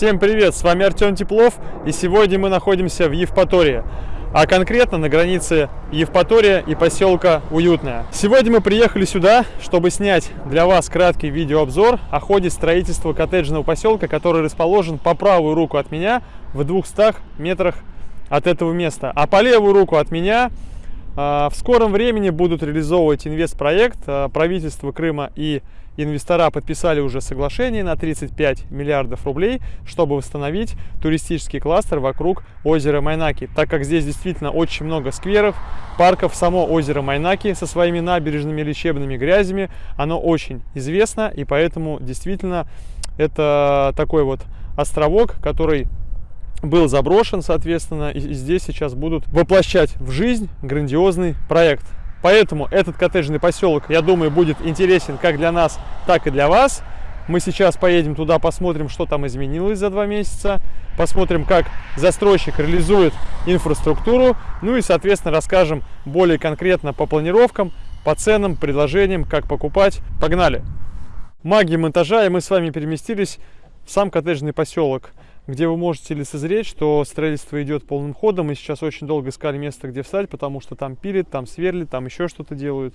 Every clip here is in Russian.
Всем привет, с вами Артем Теплов и сегодня мы находимся в Евпатории, а конкретно на границе Евпатория и поселка Уютная. Сегодня мы приехали сюда, чтобы снять для вас краткий видеообзор о ходе строительства коттеджного поселка, который расположен по правую руку от меня в 200 метрах от этого места, а по левую руку от меня в скором времени будут реализовывать инвестпроект. А, правительство Крыма и инвестора подписали уже соглашение на 35 миллиардов рублей, чтобы восстановить туристический кластер вокруг озера Майнаки. Так как здесь действительно очень много скверов, парков, само озеро Майнаки со своими набережными лечебными грязями, оно очень известно, и поэтому действительно это такой вот островок, который был заброшен, соответственно, и здесь сейчас будут воплощать в жизнь грандиозный проект. Поэтому этот коттеджный поселок, я думаю, будет интересен как для нас, так и для вас. Мы сейчас поедем туда, посмотрим, что там изменилось за два месяца, посмотрим, как застройщик реализует инфраструктуру, ну и, соответственно, расскажем более конкретно по планировкам, по ценам, предложениям, как покупать. Погнали! Магия монтажа, и мы с вами переместились в сам коттеджный поселок где вы можете лицезреть, что строительство идет полным ходом. Мы сейчас очень долго искали место, где встать, потому что там пилит, там сверлит, там еще что-то делают.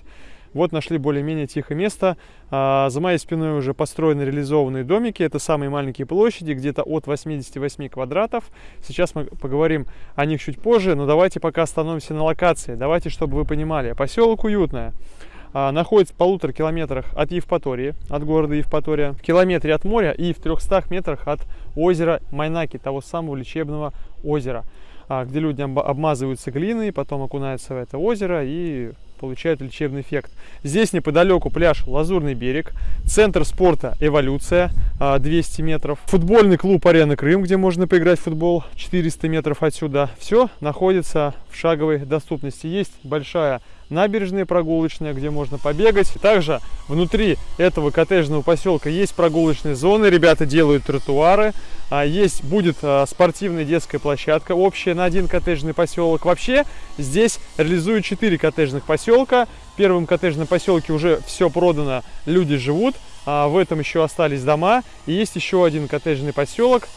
Вот нашли более-менее тихое место. А, за моей спиной уже построены реализованные домики. Это самые маленькие площади, где-то от 88 квадратов. Сейчас мы поговорим о них чуть позже, но давайте пока остановимся на локации. Давайте, чтобы вы понимали. Поселок Уютная а, находится в полутора километрах от Евпатории, от города Евпатория, в километре от моря и в 300 метрах от озера Майнаки, того самого лечебного озера, а, где люди обмазываются глиной, потом окунаются в это озеро и получают лечебный эффект. Здесь неподалеку пляж Лазурный берег, центр спорта Эволюция 200 а, метров, футбольный клуб Арена Крым, где можно поиграть в футбол 400 метров отсюда. Все находится в шаговой доступности. Есть большая набережная прогулочная, где можно побегать. Также внутри этого коттеджного поселка есть прогулочные зоны, ребята делают тротуары, есть будет а, спортивная детская площадка общая на один коттеджный поселок. Вообще здесь реализуют 4 коттеджных поселка. В первом коттеджном поселке уже все продано, люди живут. А в этом еще остались дома. И есть еще один коттеджный поселок,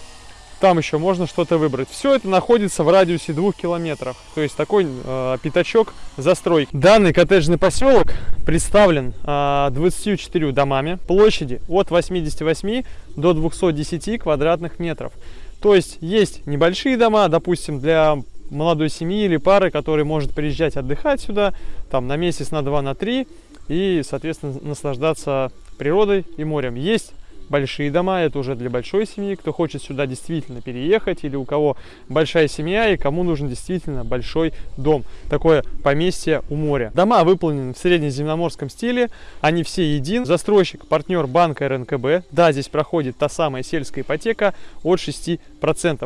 там еще можно что-то выбрать. Все это находится в радиусе двух километров, то есть такой э, пятачок застройки. Данный коттеджный поселок представлен э, 24 домами, площади от 88 до 210 квадратных метров. То есть есть небольшие дома, допустим, для молодой семьи или пары, которые может приезжать отдыхать сюда, там на месяц, на два, на три, и, соответственно, наслаждаться природой и морем. Есть большие дома, это уже для большой семьи, кто хочет сюда действительно переехать, или у кого большая семья, и кому нужен действительно большой дом. Такое поместье у моря. Дома выполнены в среднеземноморском стиле, они все един. Застройщик, партнер банка РНКБ. Да, здесь проходит та самая сельская ипотека от 6%,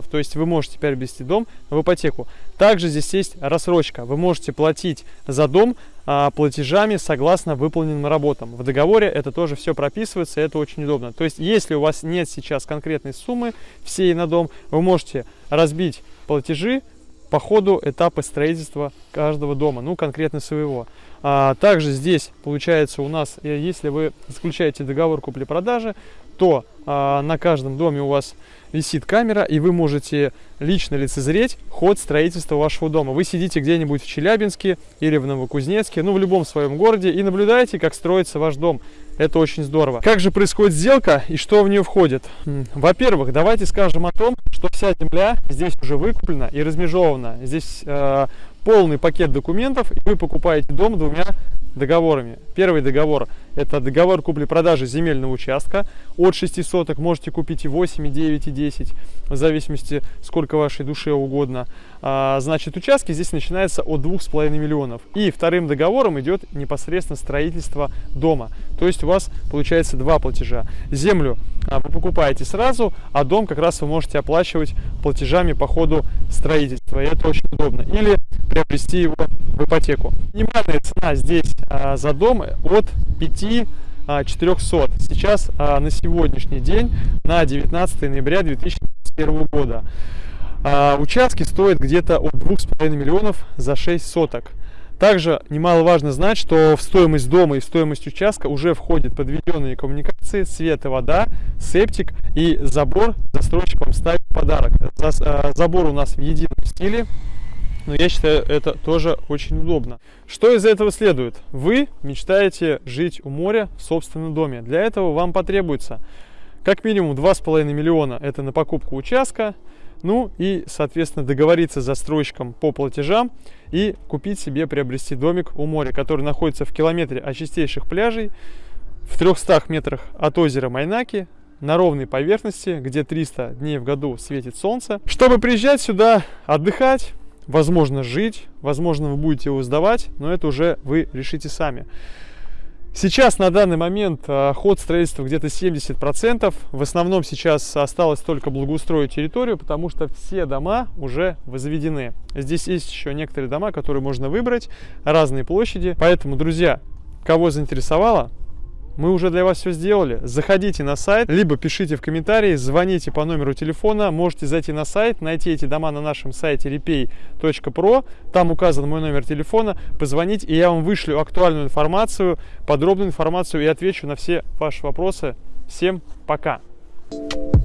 то есть вы можете приобрести дом в ипотеку. Также здесь есть рассрочка, вы можете платить за дом платежами согласно выполненным работам. В договоре это тоже все прописывается, это очень удобно. То есть, если у вас нет сейчас конкретной суммы всей на дом, вы можете разбить платежи по ходу этапа строительства каждого дома, ну, конкретно своего. А, также здесь, получается, у нас, э, если вы заключаете договор купли-продажи, то а, на каждом доме у вас висит камера, и вы можете лично лицезреть ход строительства вашего дома. Вы сидите где-нибудь в Челябинске или в Новокузнецке, ну, в любом своем городе, и наблюдаете, как строится ваш дом. Это очень здорово. Как же происходит сделка и что в нее входит? Во-первых, давайте скажем о том, что вся земля здесь уже выкуплена и размежована. Здесь э, полный пакет документов, и вы покупаете дом двумя договорами. Первый договор – это договор купли-продажи земельного участка. От 6 соток можете купить и 8, и 9, и 10, в зависимости, сколько вашей душе угодно. А, значит, участки здесь начинаются от 2,5 миллионов. И вторым договором идет непосредственно строительство дома. То есть у вас получается два платежа. Землю а, вы покупаете сразу, а дом как раз вы можете оплачивать платежами по ходу строительства. И это очень удобно. Или приобрести его в ипотеку. Минимальная цена здесь а, за дом от 5 400. Сейчас а, на сегодняшний день, на 19 ноября 2021 года, а, участки стоят где-то от 2,5 миллионов за 6 соток. Также немаловажно знать, что в стоимость дома и в стоимость участка уже входят подведенные коммуникации, свет и вода, септик и забор застройщик вам ставит подарок. Э, забор у нас в едином стиле, но я считаю это тоже очень удобно. Что из этого следует? Вы мечтаете жить у моря в собственном доме. Для этого вам потребуется как минимум 2,5 миллиона это на покупку участка, ну и, соответственно, договориться с застройщиком по платежам и купить себе, приобрести домик у моря, который находится в километре от чистейших пляжей, в 300 метрах от озера Майнаки, на ровной поверхности, где 300 дней в году светит солнце. Чтобы приезжать сюда отдыхать, возможно жить, возможно вы будете его сдавать, но это уже вы решите сами. Сейчас на данный момент а, ход строительства где-то 70%. В основном сейчас осталось только благоустроить территорию, потому что все дома уже возведены. Здесь есть еще некоторые дома, которые можно выбрать, разные площади. Поэтому, друзья, кого заинтересовало, мы уже для вас все сделали. Заходите на сайт, либо пишите в комментарии, звоните по номеру телефона. Можете зайти на сайт, найти эти дома на нашем сайте repay.pro. Там указан мой номер телефона. Позвонить, и я вам вышлю актуальную информацию, подробную информацию и отвечу на все ваши вопросы. Всем пока! Thank you